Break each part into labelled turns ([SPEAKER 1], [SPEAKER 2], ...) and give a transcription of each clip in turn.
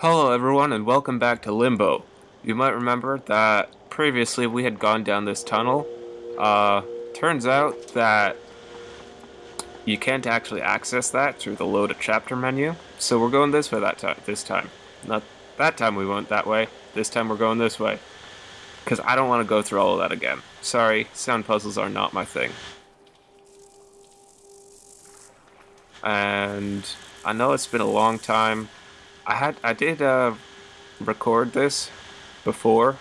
[SPEAKER 1] Hello, everyone, and welcome back to Limbo. You might remember that previously we had gone down this tunnel. Uh, turns out that you can't actually access that through the load a chapter menu, so we're going this way that time. This time, not that time we went that way. This time we're going this way, because I don't want to go through all of that again. Sorry, sound puzzles are not my thing. And I know it's been a long time. I had I did uh, record this before,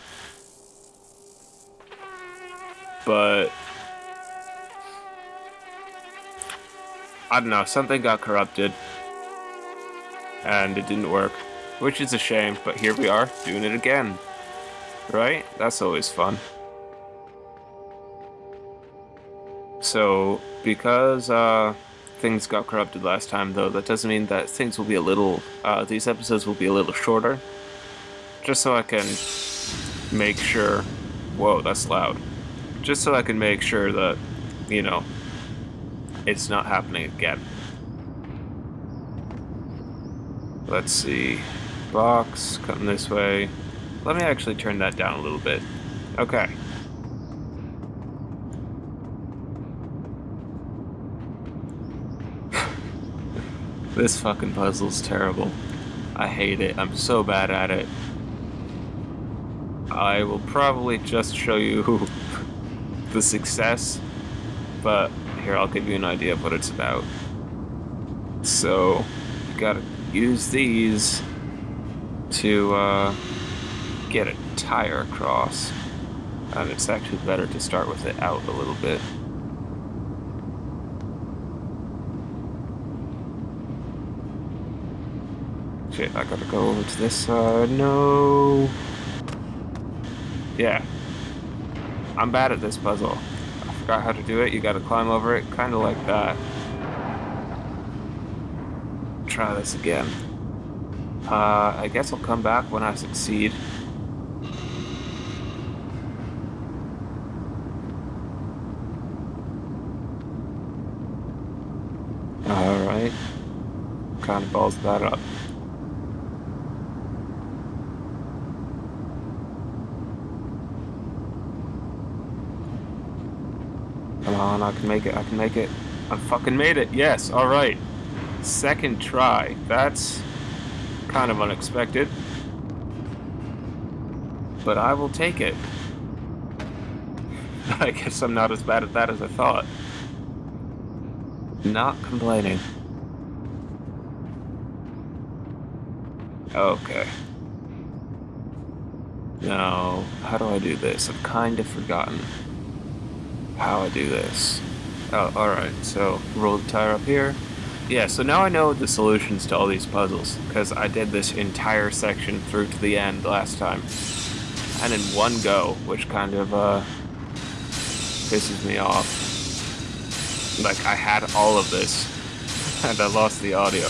[SPEAKER 1] but I don't know. Something got corrupted, and it didn't work, which is a shame. But here we are doing it again, right? That's always fun. So because uh, things got corrupted last time, though, that doesn't mean that things will be a little. Uh, these episodes will be a little shorter. Just so I can make sure. Whoa, that's loud. Just so I can make sure that, you know, it's not happening again. Let's see. Box, coming this way. Let me actually turn that down a little bit. Okay. This fucking puzzle's terrible. I hate it. I'm so bad at it. I will probably just show you the success, but here I'll give you an idea of what it's about. So, you gotta use these to uh, get a tire across. And it's actually better to start with it out a little bit. Shit, I gotta go over to this side. No. Yeah. I'm bad at this puzzle. I forgot how to do it. You gotta climb over it, kinda like that. Try this again. Uh, I guess I'll come back when I succeed. Alright. Kind of balls that up. Come on, I can make it, I can make it. I fucking made it, yes, alright. Second try. That's kind of unexpected. But I will take it. I guess I'm not as bad at that as I thought. Not complaining. Okay. Now, how do I do this? I've kind of forgotten how I do this. Oh, alright, so roll the tire up here. Yeah, so now I know the solutions to all these puzzles, because I did this entire section through to the end last time. And in one go, which kind of, uh, pisses me off. Like, I had all of this, and I lost the audio.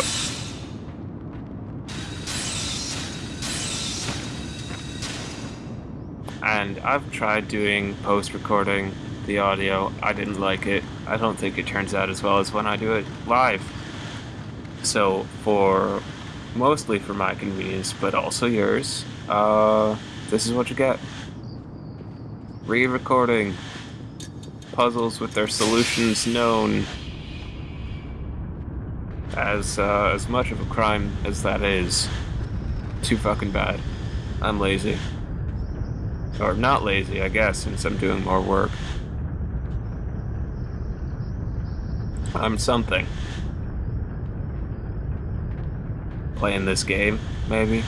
[SPEAKER 1] And I've tried doing post-recording the audio. I didn't like it. I don't think it turns out as well as when I do it live. So for mostly for my convenience, but also yours, uh, this is what you get. Re-recording puzzles with their solutions known as uh, as much of a crime as that is. Too fucking bad. I'm lazy. Or not lazy, I guess, since I'm doing more work. I'm something. Playing this game, maybe.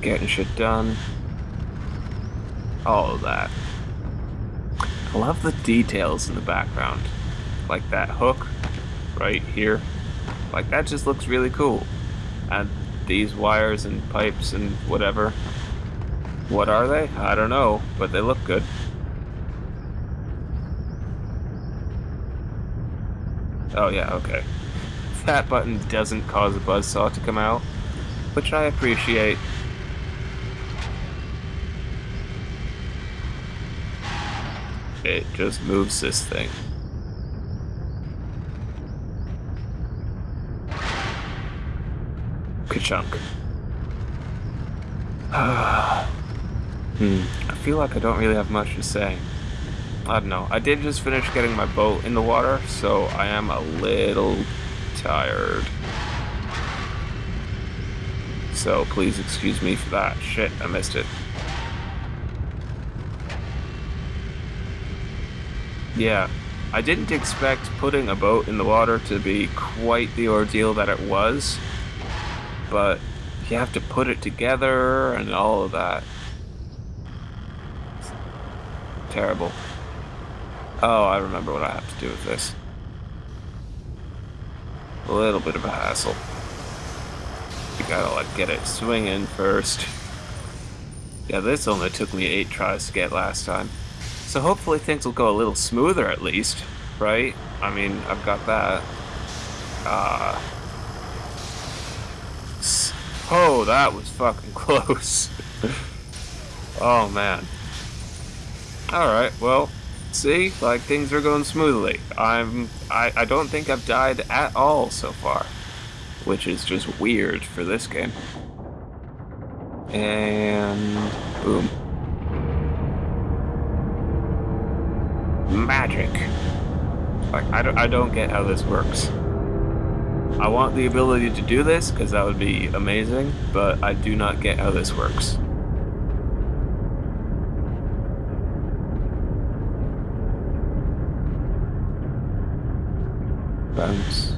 [SPEAKER 1] Getting shit done. All of that. I love the details in the background. Like that hook right here. Like that just looks really cool. And these wires and pipes and whatever. What are they? I don't know, but they look good. Oh yeah, okay. That button doesn't cause a buzzsaw to come out, which I appreciate. It just moves this thing. Ka-chunk. hmm. I feel like I don't really have much to say. I don't know. I did just finish getting my boat in the water, so I am a little tired. So please excuse me for that. Shit, I missed it. Yeah, I didn't expect putting a boat in the water to be quite the ordeal that it was, but you have to put it together and all of that. Terrible. Oh, I remember what I have to do with this. A little bit of a hassle. You gotta like get it swinging first. Yeah, this only took me eight tries to get last time. So hopefully things will go a little smoother at least, right? I mean, I've got that. Uh, oh, that was fucking close. oh man. Alright, well, See, like things are going smoothly. I'm I, I don't think I've died at all so far. Which is just weird for this game. And boom. Magic. Like I don't I don't get how this works. I want the ability to do this because that would be amazing, but I do not get how this works. Bounce.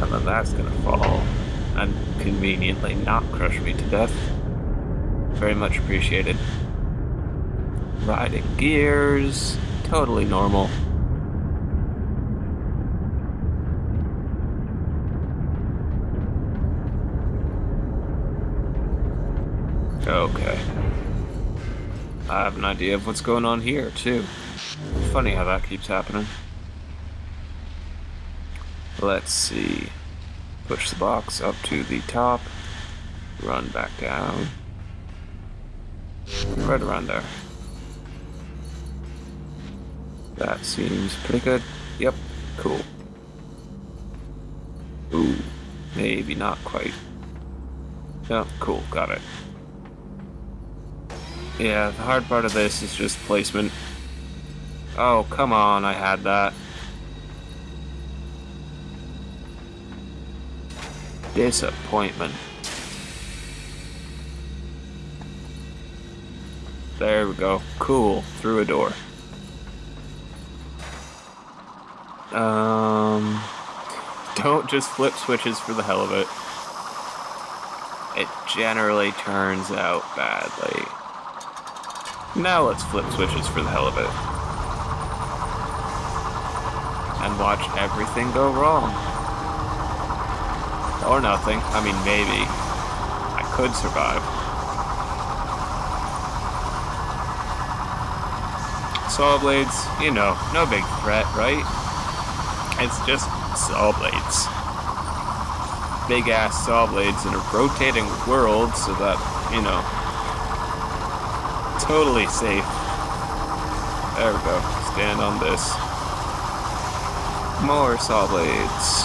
[SPEAKER 1] And then that's gonna fall and conveniently not crush me to death. Very much appreciated. Riding gears, totally normal. Okay. I have an idea of what's going on here, too. Funny how that keeps happening. Let's see. Push the box up to the top. Run back down. Right around there. That seems pretty good. Yep, cool. Ooh, maybe not quite. Yeah, cool, got it. Yeah, the hard part of this is just placement. Oh, come on, I had that. Disappointment. There we go. Cool. Through a door. Um, don't just flip switches for the hell of it. It generally turns out badly. Now let's flip switches for the hell of it and watch everything go wrong. Or nothing. I mean, maybe. I could survive. Saw blades, you know, no big threat, right? It's just saw blades. Big ass saw blades in a rotating world so that, you know, totally safe. There we go. Stand on this. More saw blades.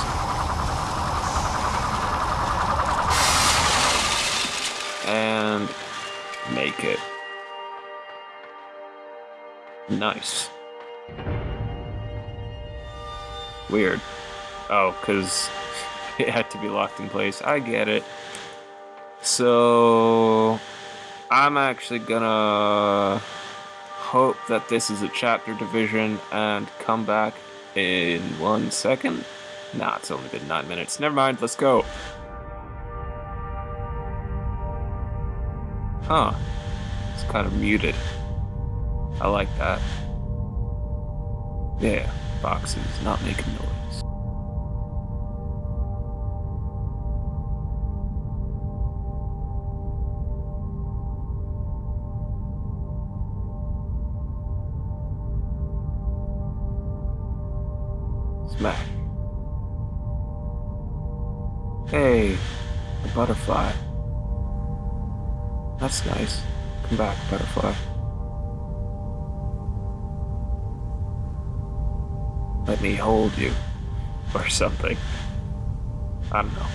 [SPEAKER 1] And make it. Nice. Weird. Oh, because it had to be locked in place. I get it. So, I'm actually gonna hope that this is a chapter division and come back in one second. Nah, it's only been nine minutes. Never mind, let's go. Huh. It's kind of muted. I like that. Yeah, boxes not making noise. Smack. Hey, a butterfly. That's nice. Come back, butterfly. Let me hold you. Or something. I don't know.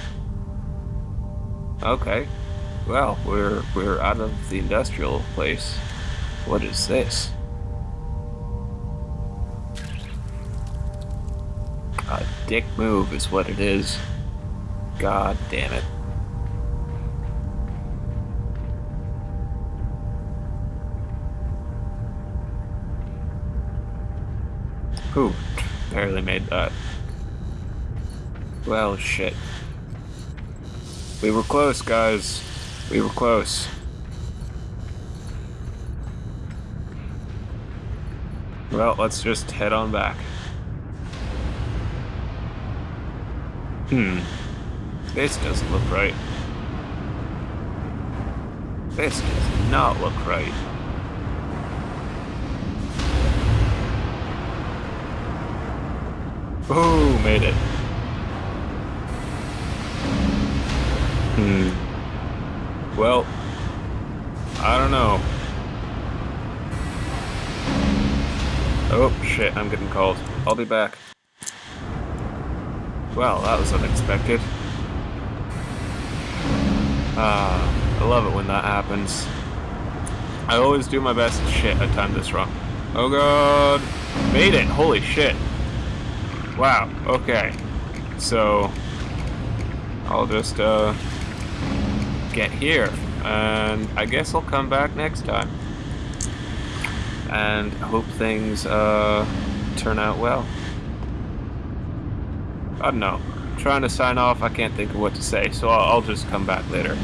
[SPEAKER 1] Okay. Well, we're we're out of the industrial place. What is this? Dick move is what it is. God damn it. Whew, barely made that. Well, shit. We were close, guys. We were close. Well, let's just head on back. Hmm. This doesn't look right. This does not look right. Ooh, made it. Hmm. Well, I don't know. Oh, shit, I'm getting called. I'll be back. Well, that was unexpected. Ah, I love it when that happens. I always do my best shit I timed this wrong. Oh god! Made it! Holy shit! Wow, okay. So, I'll just, uh, get here. And I guess I'll come back next time. And hope things, uh, turn out well. I don't know. I'm trying to sign off, I can't think of what to say, so I'll, I'll just come back later.